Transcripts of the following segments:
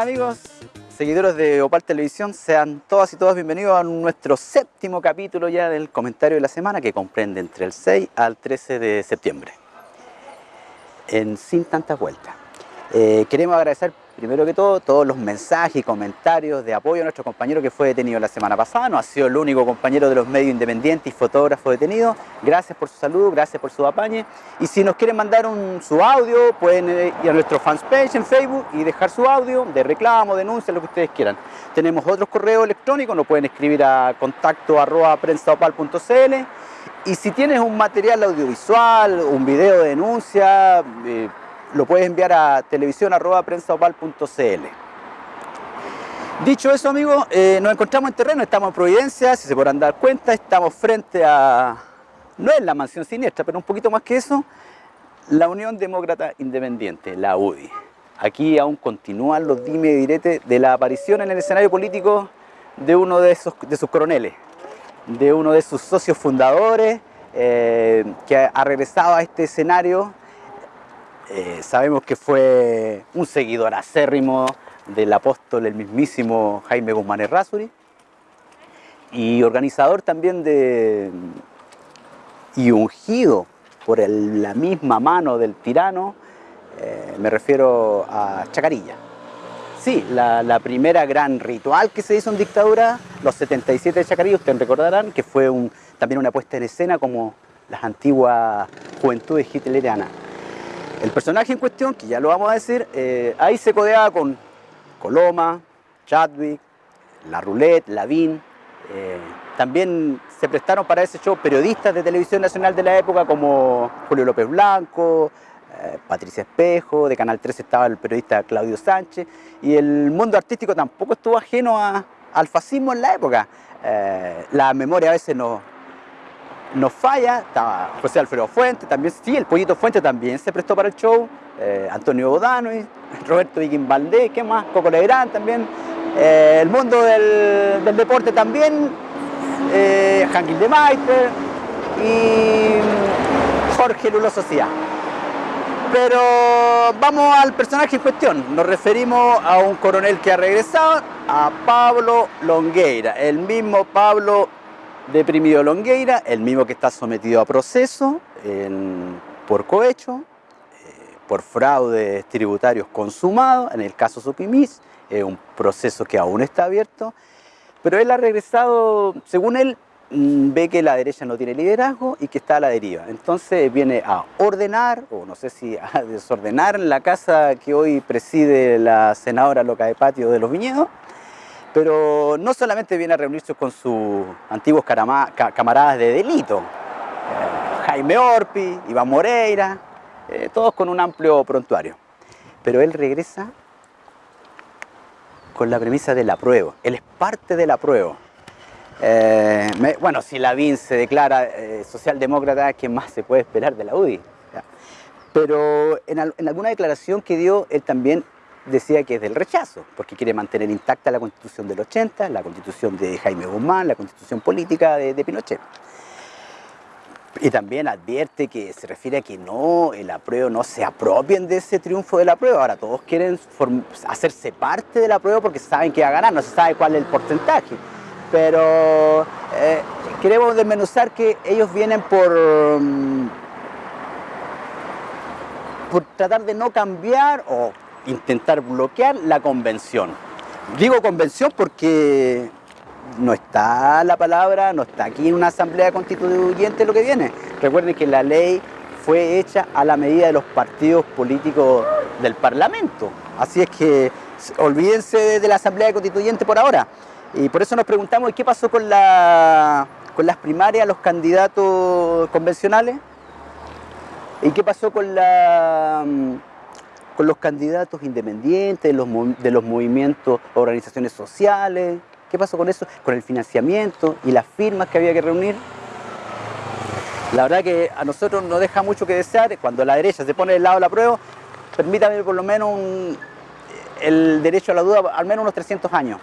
amigos, seguidores de Opal Televisión, sean todas y todas bienvenidos a nuestro séptimo capítulo ya del comentario de la semana que comprende entre el 6 al 13 de septiembre. En Sin Tantas Vueltas. Eh, queremos agradecer primero que todo todos los mensajes y comentarios de apoyo a nuestro compañero que fue detenido la semana pasada. No ha sido el único compañero de los medios independientes y fotógrafo detenido. Gracias por su salud, gracias por su apañe. Y si nos quieren mandar un, su audio, pueden ir a nuestro fanpage en Facebook y dejar su audio de reclamo, denuncia, lo que ustedes quieran. Tenemos otros correos electrónicos, nos pueden escribir a contacto arroba y si tienes un material audiovisual, un video de denuncia, eh, lo puedes enviar a televisión.prensaopal.cl. Dicho eso, amigos, eh, nos encontramos en terreno, estamos en Providencia, si se podrán dar cuenta, estamos frente a, no es la mansión siniestra, pero un poquito más que eso, la Unión Demócrata Independiente, la UDI. Aquí aún continúan los dime y diretes de la aparición en el escenario político de uno de, esos, de sus coroneles, de uno de sus socios fundadores, eh, que ha regresado a este escenario eh, sabemos que fue un seguidor acérrimo del apóstol, el mismísimo Jaime Guzmán Errázuri, y organizador también de, y ungido por la misma mano del tirano, eh, me refiero a Chacarilla. Sí, la, primera gran ritual que se hizo en dictadura, los 77 de Chacarilla, ustedes recordarán que fue también una puesta en escena como las antiguas juventudes hitlerianas. El personaje en cuestión, que ya lo vamos a decir, eh, ahí se codeaba con Coloma, Chadwick, La Roulette, Lavín. Eh, también se prestaron para ese show periodistas de televisión nacional de la época como Julio López Blanco, eh, Patricia Espejo, de Canal 3 estaba el periodista Claudio Sánchez, y el mundo artístico tampoco estuvo ajeno al fascismo en la época. la memoria a veces no, nos falla, estaba José Alfredo Fuente, también, sí, el Pollito Fuente también se prestó para el show, eh, Antonio Bodano, Roberto Viking Valdés, ¿qué más? Coco Legrand también, eh, el mundo del, deporte también, eh, de Meister y Jorge Lulo Sociedad. Pero vamos al personaje en cuestión, nos referimos a un coronel que ha regresado, a Pablo Longueira, el mismo Pablo deprimido Longueira, el mismo que está sometido a proceso por cohecho, eh, por fraudes tributarios consumados, en el caso Supimis, un proceso que aún está abierto, pero él ha regresado, según él, mm, ve que la derecha no tiene liderazgo y que está a la deriva. Entonces viene a ordenar, o no sé si a desordenar la casa que hoy preside la senadora Loca de Patio de los Viñedos, pero no solamente viene a reunirse con sus antiguos camaradas de delito, eh, Jaime Orpi, Iván Moreira, eh, todos con un amplio prontuario. Pero él regresa con la premisa de la prueba, él es parte de la prueba. Eh, bueno, si Lavín se declara socialdemócrata, ¿qué más se puede esperar de la UDI? Pero en alguna declaración que dio, él también decía que es del rechazo, porque quiere mantener intacta la constitución del 80, la constitución de Jaime Guzmán, la constitución política de, Pinochet. Y también advierte que se refiere a que no, el apruebo no se apropien de ese triunfo de la prueba. Ahora todos quieren hacerse parte de la prueba porque saben que va a ganar, no se sabe cuál es el porcentaje. Pero eh, queremos desmenuzar que ellos vienen por, mm, por tratar de no cambiar o intentar bloquear la convención. Digo convención porque no está la palabra, no está aquí en una asamblea constituyente lo que viene. Recuerden que la ley fue hecha a la medida de los partidos políticos del Parlamento. Así es que olvídense de la asamblea constituyente por ahora. Y por eso nos preguntamos qué pasó con, la, con las primarias, los candidatos convencionales. ¿Y qué pasó con la con los candidatos independientes, de los, de los movimientos, organizaciones sociales. ¿Qué pasó con eso? Con el financiamiento y las firmas que había que reunir. La verdad que a nosotros nos deja mucho que desear. Cuando la derecha se pone del lado de la prueba, permítame por lo menos el derecho a la duda al menos unos 300 años.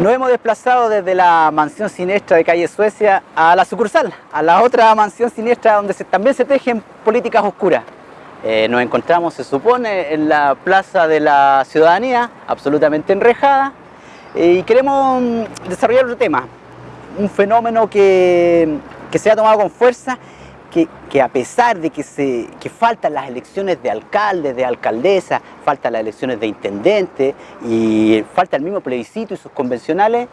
Nos hemos desplazado desde la mansión siniestra de calle Suecia a la sucursal, a la otra mansión siniestra donde también se tejen políticas oscuras. Eh, nos encontramos, se supone, en la Plaza de la Ciudadanía, absolutamente enrejada, eh, y queremos mm, desarrollar otro tema, un fenómeno que, que se ha tomado con fuerza, que, a pesar de que, se, que faltan las elecciones de alcaldes, de alcaldesa, faltan las elecciones de intendente y falta el mismo plebiscito y sus convencionales,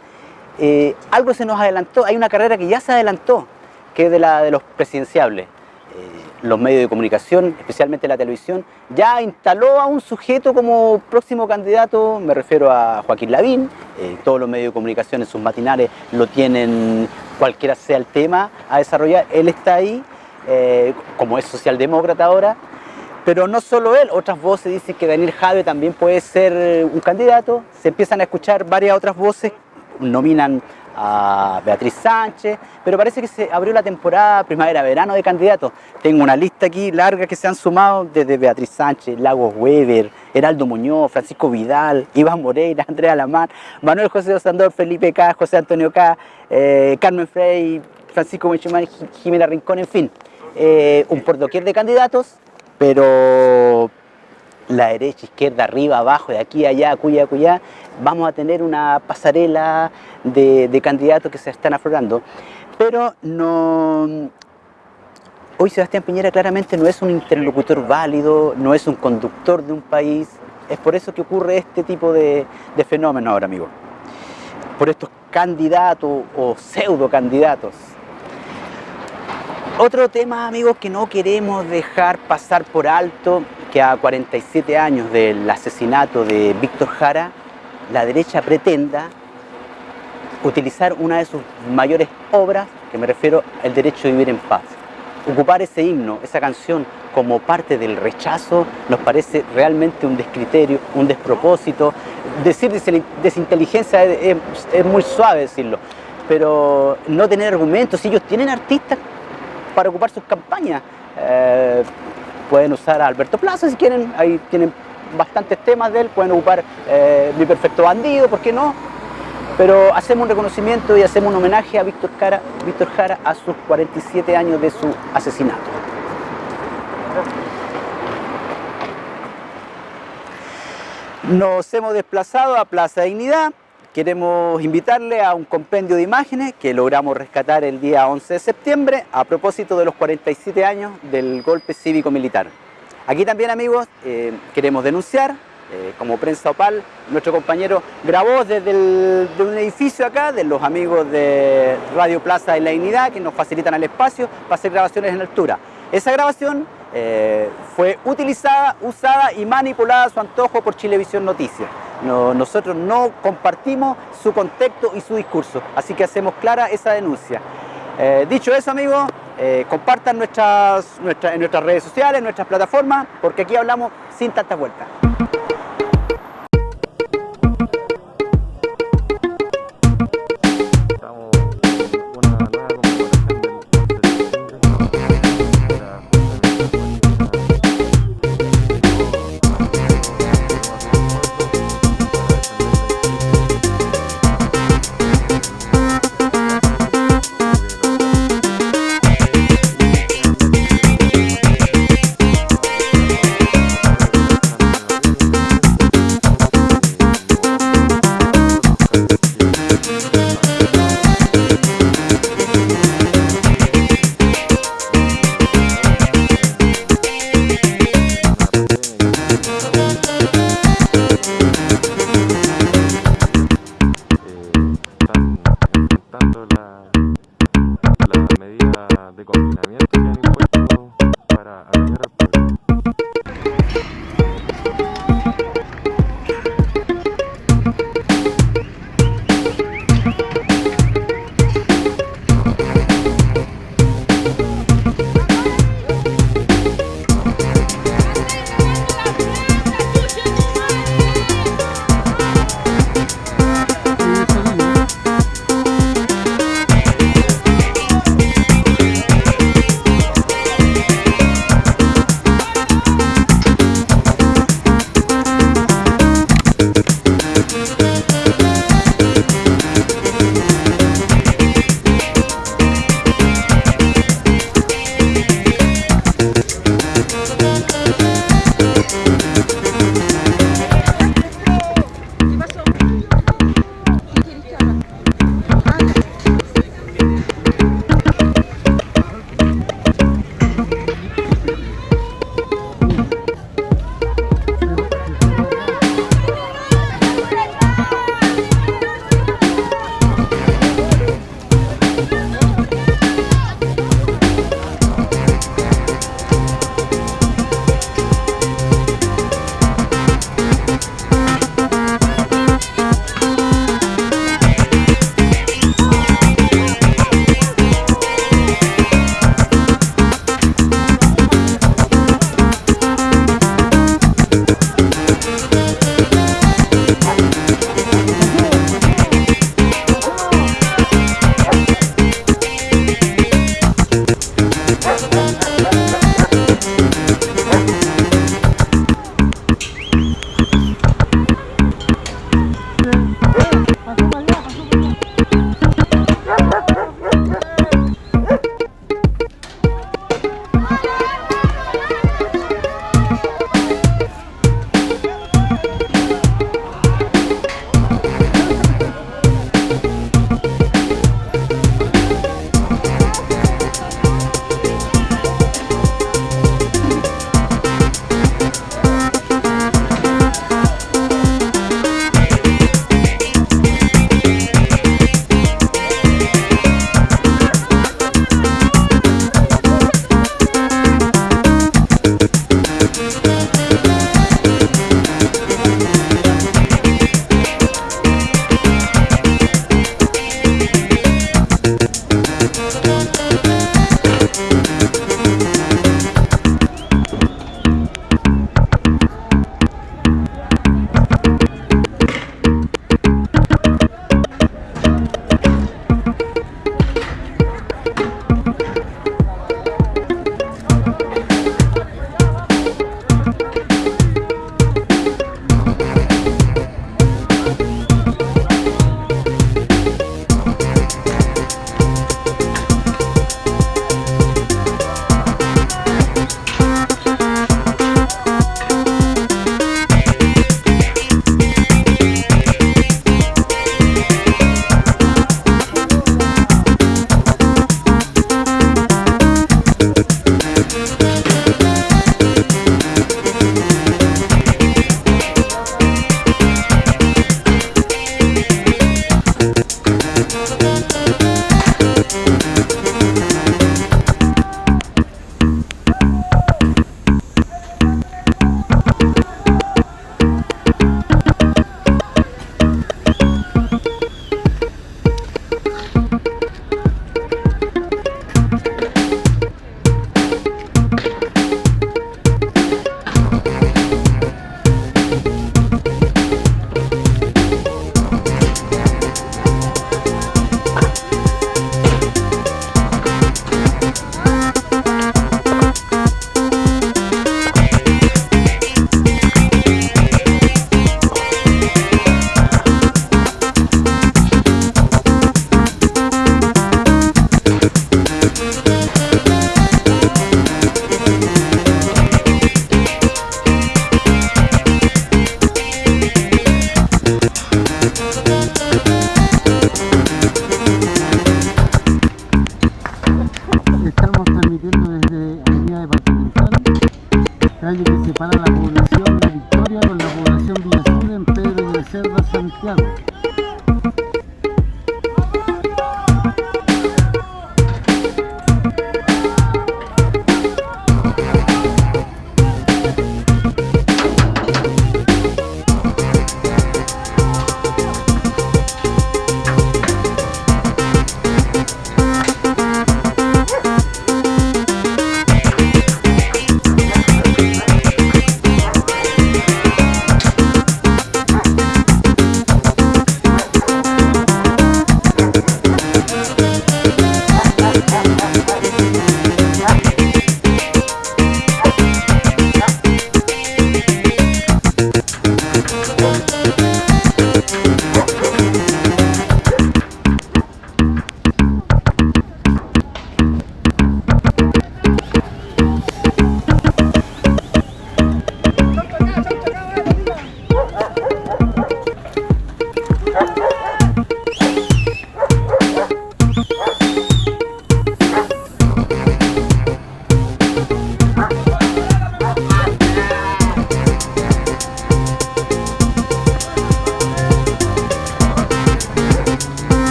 eh, algo se nos adelantó, hay una carrera que ya se adelantó, que es de la de los presidenciables. Los medios de comunicación, especialmente la televisión, ya instaló a un sujeto como próximo candidato, me refiero a Joaquín Lavín, eh, todos los medios de comunicación en sus matinales lo tienen, cualquiera sea el tema a desarrollar, él está ahí, eh, como es socialdemócrata ahora, pero no solo él, otras voces dicen que Daniel Jave también puede ser un candidato, se empiezan a escuchar varias otras voces, nominan a Beatriz Sánchez, pero parece que se abrió la temporada primavera-verano de candidatos. Tengo una lista aquí larga que se han sumado desde Beatriz Sánchez, Lagos Weber, Heraldo Muñoz, Francisco Vidal, Iván Moreira, Andrea Lamar, Manuel José Osandor, Felipe K, José Antonio K, eh, Carmen Frey, Francisco Menchimán, Jimena Rincón, en fin. Eh, un pordoquier de candidatos, pero la derecha, izquierda, arriba, abajo, de aquí allá, cuya, cuya, vamos a tener una pasarela de, candidatos que se están aflorando. Pero no, hoy Sebastián Piñera claramente no es un interlocutor válido, no es un conductor de un país, es por eso que ocurre este tipo de, de fenómenos ahora, amigos. Por estos candidatos o pseudo candidatos. Otro tema, amigos, que no queremos dejar pasar por alto, que a 47 años del asesinato de Víctor Jara, la derecha pretenda utilizar una de sus mayores obras, que me refiero al derecho a vivir en paz. Ocupar ese himno, esa canción, como parte del rechazo, nos parece realmente un descriterio, un despropósito. Decir desinteligencia es, muy suave decirlo, pero no tener argumentos, si ellos tienen artistas para ocupar sus campañas, eh, pueden usar a Alberto Plaza si quieren, ahí tienen bastantes temas de él, pueden ocupar eh, Mi Perfecto Bandido, ¿por qué no? Pero hacemos un reconocimiento y hacemos un homenaje a Víctor Jara, Víctor Jara a sus 47 años de su asesinato. Nos hemos desplazado a Plaza Dignidad, queremos invitarle a un compendio de imágenes que logramos rescatar el día 11 de septiembre a propósito de los 47 años del golpe cívico-militar. Aquí también, amigos, eh, queremos denunciar, eh, como prensa opal, nuestro compañero grabó desde un edificio acá, de los amigos de Radio Plaza de la Dignidad, que nos facilitan el espacio para hacer grabaciones en altura. Esa grabación eh, fue utilizada, usada y manipulada a su antojo por Chilevisión Noticias. nosotros no compartimos su contexto y su discurso, así que hacemos clara esa denuncia. dicho eso, amigos, eh, compartan nuestras, nuestras, en nuestras redes sociales, en nuestras plataformas, porque aquí hablamos sin tanta vuelta.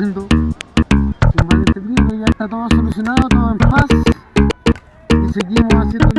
calmando. Sin malentendido, ya está todo solucionado, todo en paz. Y seguimos haciendo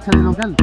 cancha de local.